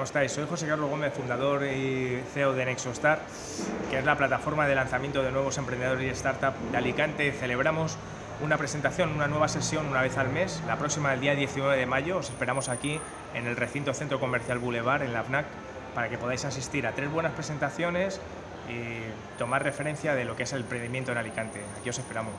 ¿cómo estáis? Soy José Carlos Gómez, fundador y CEO de Nexostar, que es la plataforma de lanzamiento de nuevos emprendedores y startups de Alicante. Celebramos una presentación, una nueva sesión una vez al mes, la próxima el día 19 de mayo. Os esperamos aquí en el recinto Centro Comercial Boulevard, en la FNAC, para que podáis asistir a tres buenas presentaciones y tomar referencia de lo que es el emprendimiento en Alicante. Aquí os esperamos.